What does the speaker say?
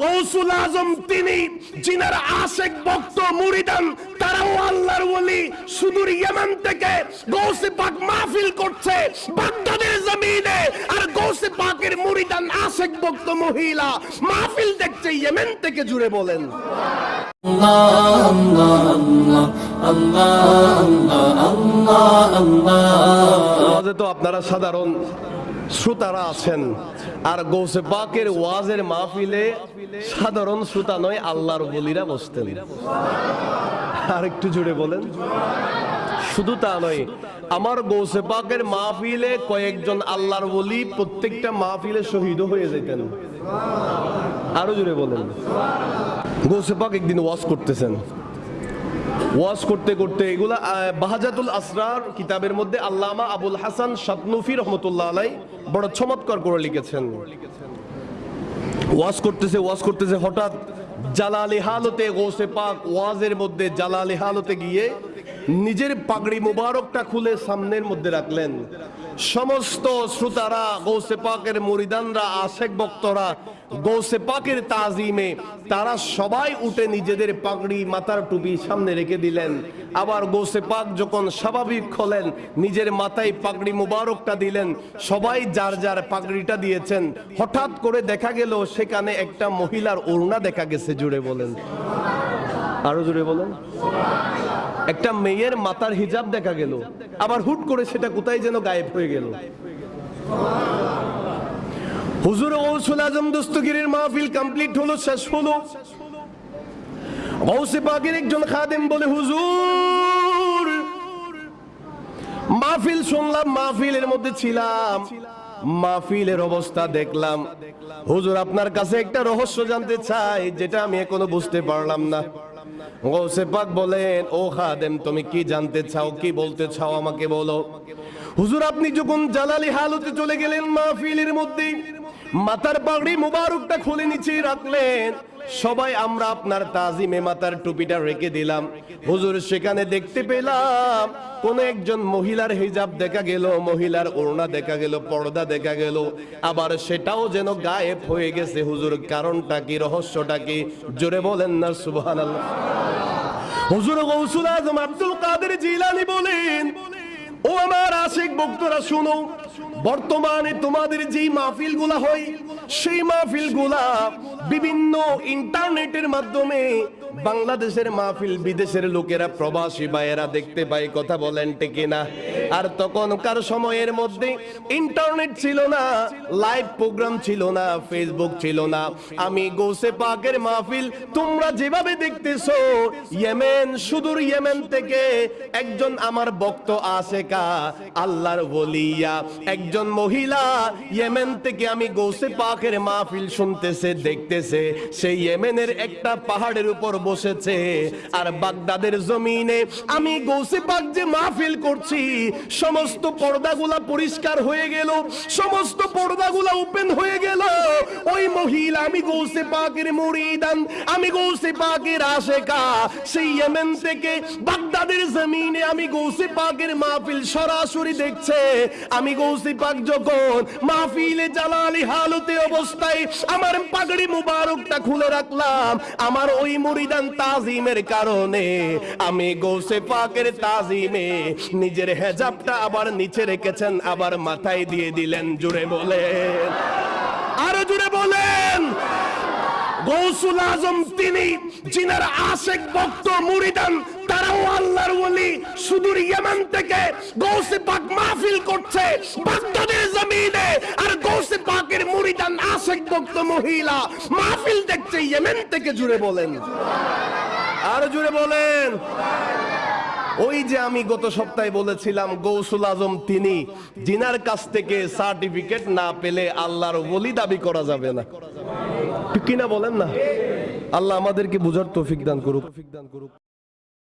কৌসুল আজম তিনি জিনার আশেক ভক্ত মুরিদান তারাও আল্লাহর ওলি সুদূর ইয়েমেন থেকে গৌসে পাক মাহফিল করছে বাগদাদের জমিনে। আর গৌসে পাকের মুরিদান আশেক ভক্ত মহিলা মাহফিল দেখছে ইয়েমেন থেকে জুড়ে বলেন। ওয়াজে তো আপনারা সাধারণ। শ্রোতারা আছেন। আর গৌসে পাকের ওয়াজের মাহফিলে সাধারণ শ্রোতা নয়, আল্লাহর বলিরা বসতেন। আর একটু জুড়ে বলেন। শুধু তা নয়, আমার গৌসে পাকের মাহফিলে কয়েকজন আল্লাহর বলি প্রত্যেকটা মাহফিলে শহীদ হয়ে যেতেন। আরও জুড়ে বলেন। গৌসে পাক একদিন ওয়াজ করতেছেন। ওয়াজ করতে করতে এগুলা বাহাজাতুল আসরার কিতাবের মধ্যে আল্লামা আবুল হাসান সাতনুফি রহমতুল্লাহ আলাই বড় চমৎকার করে লিখেছেন। ওয়াজ করতেছে ওয়াজ করতেছে, হঠাৎ জালালি হালতে গোসে পাক, ওয়াজের মধ্যে জালালি হালতে গিয়ে নিজের পাগড়ি মুবারকটা খুলে সামনের মধ্যে রাখলেন। সমস্ত শ্রোতারা, গৌসে পাকের মুরিদানরা, আশেক বক্তরা গৌসে পাকের তাজিমে, তারা সবাই উঠে নিজেদের পাগড়ি মাথার টুপি সামনে রেখে দিলেন। আবার গৌসে পাক যখন স্বাভাবিক হলেন, নিজের মাথায় পাগড়ি মুবারকটা দিলেন, সবাই যার যার পাগড়িটা দিয়েছেন, হঠাৎ করে দেখা গেল সেখানে একটা মহিলার ওড়না দেখা গেছে জুড়ে বলেন। আরও জুড়ে বলেন। একটা মেয়ের মাথার হিজাব দেখা গেল। আবার হুট করে সেটা কোথায় যেন গায়েব হয়ে গেল। হুজুর গৌসুল আজম দস্তগিরের মাহফিল কমপ্লিট হলো, শেষ হলো। গৌসে পাকের একজন খাদেম বলে, হুজুর, মাহফিল শুনলাম, মাহফিলের মধ্যে ছিলাম, মাহফিলের অবস্থা দেখলাম। হুজুর, আপনার কাছে একটা রহস্য জানতে চাই, যেটা আমি এখনও বুঝতে পারলাম না। গৌসে বলেন, ও খাদেম, তুমি কি জানতে চাও, কি বলতে চাও আমাকে বলো? হুজুর, আপনি যখন জালালি হালতে চলে গেলেন মাহফিলের মধ্যে, মাথার পাগড়ি মুবারকটা খুলে নিচে রাখলেন সবাই আমরা আপনার তাজিমে মাথার টুপিটা রেখে দিলাম। হুজুর, সেখানে দেখতে পেলাম, কোন একজন মহিলার হিজাব দেখা গেল, মহিলার ওড়না দেখা গেল, পর্দা দেখা গেল, আবার সেটাও যেন গায়েব হয়ে গেছে। হুজুর, কারণটা কি, রহস্যটা কি? জোরে বলেন না, সুবহানাল্লাহ। হুজুর গৌসুল আজম আব্দুল কাদের জিলানি বলেন, ও আমার আশেক বক্তরা, শুনো। বর্তমানে তোমাদের যেই মাহফিলগুলা হয়, সেই মাহফিলগুলা বিভিন্ন ইন্টারনেটের মাধ্যমে বাংলাদেশের মাহফিল বিদেশের লোকেরা প্রবাসী বা এরা দেখতে পায়, কথা বলেন টেকে না আর তখনকার সময়ের মধ্যে ইন্টারনেট ছিল না, লাইভ প্রোগ্রাম ছিল না, ফেসবুক ছিল না। আমি গোসে পাকের মাহফিল তোমরা যেভাবে দেখতেছো, ইয়েমেন, সুদূর ইয়েমেন থেকে একজন আমার ভক্ত আশেকা আল্লাহর বলিয়া একজন মহিলা ইয়েমেন থেকে আমি গোসে পাকের মাহফিল শুনতেছে, দেখতেছে। সেই ইয়েমেনের একটা পাহাড়ের উপর বসেছে। আর বাগদাদের জমিনে আমি গৌসে পাক যে মাহফিল করছি সমস্ত পর্দাগুলা পরিষ্কার হয়ে গেল, সমস্ত পর্দাগুলা ওপেন হয়ে গেল। ওই মহিলা, আমি গৌসে পাকের মুরিদান, আমি গৌসে পাকের আশেকা। সেই ইয়েমেন থেকে বাগদাদের জমিনে আমি গৌসে পাকের মাহফিল সরাসরি দেখছে। আমি গৌসে পাক যখন মাহফিলে জালালি হালতে অবস্থায় আমার পাগড়ি মুবারকটা খুলে রাখলাম, আমার ওই মুরিদান তাজিমের কারণে আমি গৌসে পাকের তাজিমে নিজের হেজাবটা আবার নিচে রেখেছেন, আবার মাথায় দিয়ে দিলেন জুড়ে বলেন। আরও জুড়ে বলেন। গৌসুল আজম, তিনি জিনার আশেক ভক্ত, মুরিদান, তারাও আল্লাহর ওলি, সুদূর ইয়েমেন থেকে গৌসে পাক মাহফিল করছে, বাগদাদের জমিনে। আর গৌসে পাকের মুরিদান, আশেক ভক্ত, মহিলা, মাহফিল দেখছে, ইয়েমেন থেকে জুড়ে বলেন। আর জুড়ে বলেন। ওই যে আমি গত সপ্তাহে বলেছিলাম, গৌসুল আজম তিনি জিনার কাছ থেকে সার্টিফিকেট না পেলে আল্লাহর বলি দাবি করা যাবে না। কিনা বলেন না? আল্লাহ আমাদেরকে বুঝার তৌফিক দান করুক।